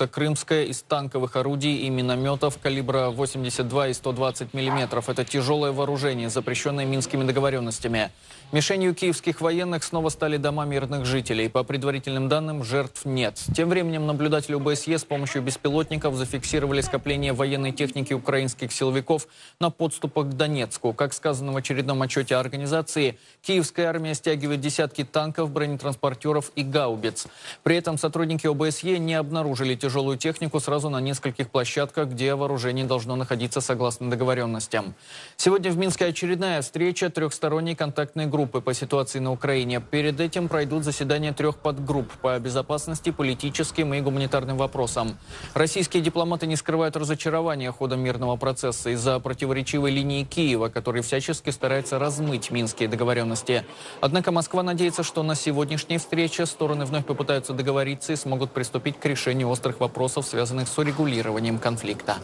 шахта Крымская из танковых орудий и минометов калибра 82 и 120 миллиметров. Это тяжелое вооружение, запрещенное минскими договоренностями. Мишенью киевских военных снова стали дома мирных жителей. По предварительным данным, жертв нет. Тем временем наблюдатели ОБСЕ с помощью беспилотников зафиксировали скопление военной техники украинских силовиков на подступах к Донецку. Как сказано в очередном отчете организации, киевская армия стягивает десятки танков, бронетранспортеров и гаубиц. При этом сотрудники ОБСЕ не обнаружили тяжелую технику сразу на нескольких площадках, где вооружение должно находиться согласно договоренностям. Сегодня в Минске очередная встреча трехсторонней контактной группы по ситуации на Украине. Перед этим пройдут заседания трех подгрупп по безопасности, политическим и гуманитарным вопросам. Российские дипломаты не скрывают разочарования ходом мирного процесса из-за противоречивой линии Киева, который всячески старается размыть минские договоренности. Однако Москва надеется, что на сегодняшней встрече стороны вновь попытаются договориться и смогут приступить к решению острых вопросов, связанных с урегулированием конфликта.